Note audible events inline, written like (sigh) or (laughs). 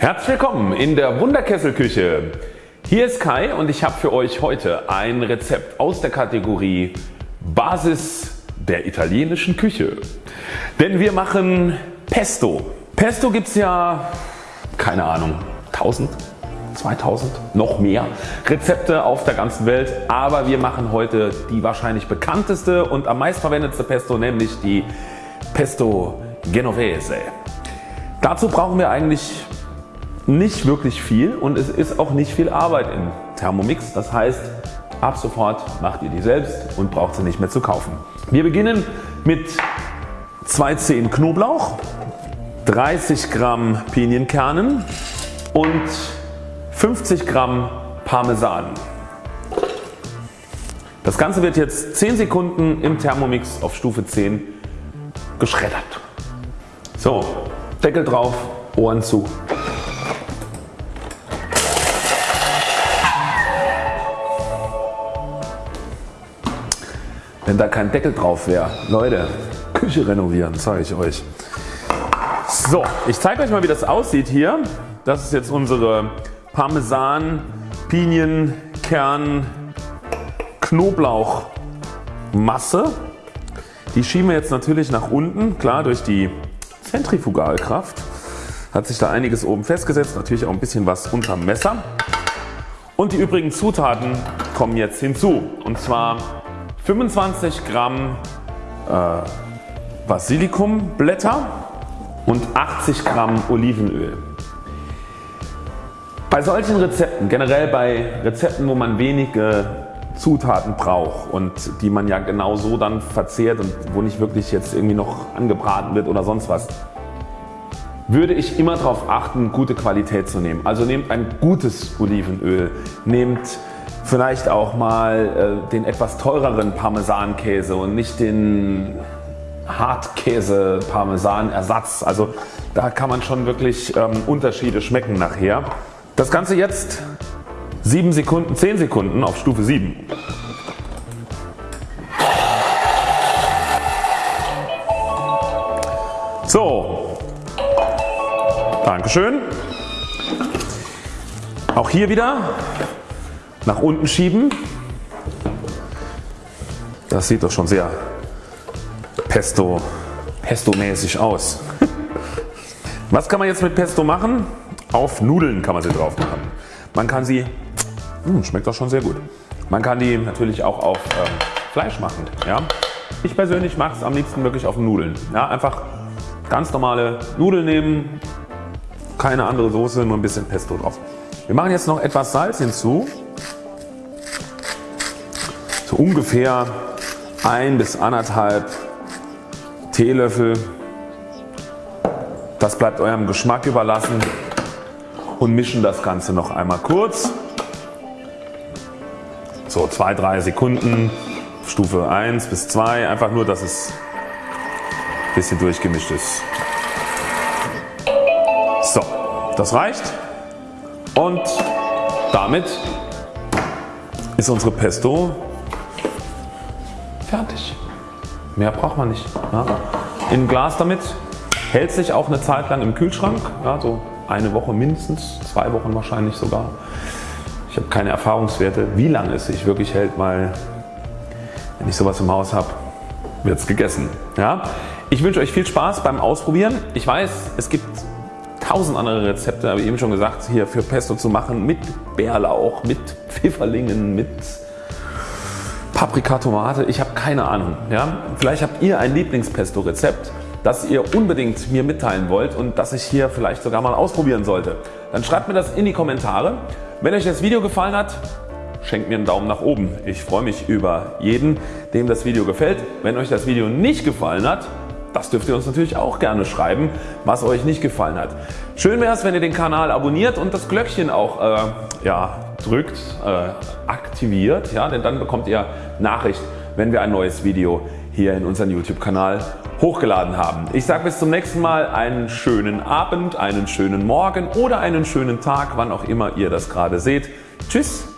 Herzlich willkommen in der Wunderkesselküche. Hier ist Kai und ich habe für euch heute ein Rezept aus der Kategorie Basis der italienischen Küche. Denn wir machen Pesto. Pesto gibt es ja keine Ahnung 1000 2000 noch mehr Rezepte auf der ganzen Welt, aber wir machen heute die wahrscheinlich bekannteste und am meist verwendetste Pesto, nämlich die Pesto Genovese. Dazu brauchen wir eigentlich nicht wirklich viel und es ist auch nicht viel Arbeit im Thermomix. Das heißt ab sofort macht ihr die selbst und braucht sie nicht mehr zu kaufen. Wir beginnen mit 2 Zehen Knoblauch, 30 Gramm Pinienkernen und 50 Gramm Parmesan. Das Ganze wird jetzt 10 Sekunden im Thermomix auf Stufe 10 geschreddert. So, Deckel drauf, Ohren zu. Wenn da kein Deckel drauf wäre, Leute, Küche renovieren, zeige ich euch. So, ich zeige euch mal wie das aussieht hier. Das ist jetzt unsere Parmesan, Pinien, Kern, Knoblauch Masse. Die schieben wir jetzt natürlich nach unten, klar durch die Zentrifugalkraft hat sich da einiges oben festgesetzt, natürlich auch ein bisschen was unterm Messer. Und die übrigen Zutaten kommen jetzt hinzu und zwar 25 Gramm äh, Basilikumblätter und 80 Gramm Olivenöl. Bei solchen Rezepten, generell bei Rezepten wo man wenige Zutaten braucht und die man ja genau so dann verzehrt und wo nicht wirklich jetzt irgendwie noch angebraten wird oder sonst was, würde ich immer darauf achten gute Qualität zu nehmen. Also nehmt ein gutes Olivenöl, nehmt vielleicht auch mal äh, den etwas teureren Parmesankäse und nicht den Hartkäse Parmesan Ersatz. Also da kann man schon wirklich ähm, Unterschiede schmecken nachher. Das Ganze jetzt 7 Sekunden, 10 Sekunden auf Stufe 7. So, Dankeschön. Auch hier wieder nach unten schieben. Das sieht doch schon sehr Pesto, Pesto mäßig aus. (laughs) Was kann man jetzt mit Pesto machen? Auf Nudeln kann man sie drauf machen. Man kann sie, mh, hm, schmeckt doch schon sehr gut. Man kann die natürlich auch auf ähm, Fleisch machen. Ja? Ich persönlich mache es am liebsten wirklich auf Nudeln. Ja? Einfach ganz normale Nudeln nehmen, keine andere Soße, nur ein bisschen Pesto drauf. Wir machen jetzt noch etwas Salz hinzu ungefähr ein bis anderthalb Teelöffel. Das bleibt eurem Geschmack überlassen und mischen das Ganze noch einmal kurz. So 2-3 Sekunden Stufe 1 bis 2 einfach nur dass es ein bisschen durchgemischt ist. So das reicht und damit ist unsere Pesto Fertig. Mehr braucht man nicht. Ja. In Glas damit hält sich auch eine Zeit lang im Kühlschrank, ja, so eine Woche mindestens, zwei Wochen wahrscheinlich sogar. Ich habe keine Erfahrungswerte wie lange es sich wirklich hält, weil wenn ich sowas im Haus habe wird es gegessen. Ja. Ich wünsche euch viel Spaß beim Ausprobieren. Ich weiß es gibt tausend andere Rezepte, habe ich eben schon gesagt, hier für Pesto zu machen mit Bärlauch, mit Pfifferlingen, mit Paprika, Tomate, ich habe keine Ahnung. Ja? Vielleicht habt ihr ein Lieblingspesto Rezept das ihr unbedingt mir mitteilen wollt und das ich hier vielleicht sogar mal ausprobieren sollte. Dann schreibt mir das in die Kommentare. Wenn euch das Video gefallen hat, schenkt mir einen Daumen nach oben. Ich freue mich über jeden dem das Video gefällt. Wenn euch das Video nicht gefallen hat, das dürft ihr uns natürlich auch gerne schreiben was euch nicht gefallen hat. Schön wäre es wenn ihr den Kanal abonniert und das Glöckchen auch äh, ja, drückt, äh, aktiviert, ja, denn dann bekommt ihr Nachricht wenn wir ein neues Video hier in unseren YouTube Kanal hochgeladen haben. Ich sage bis zum nächsten Mal einen schönen Abend, einen schönen Morgen oder einen schönen Tag wann auch immer ihr das gerade seht. Tschüss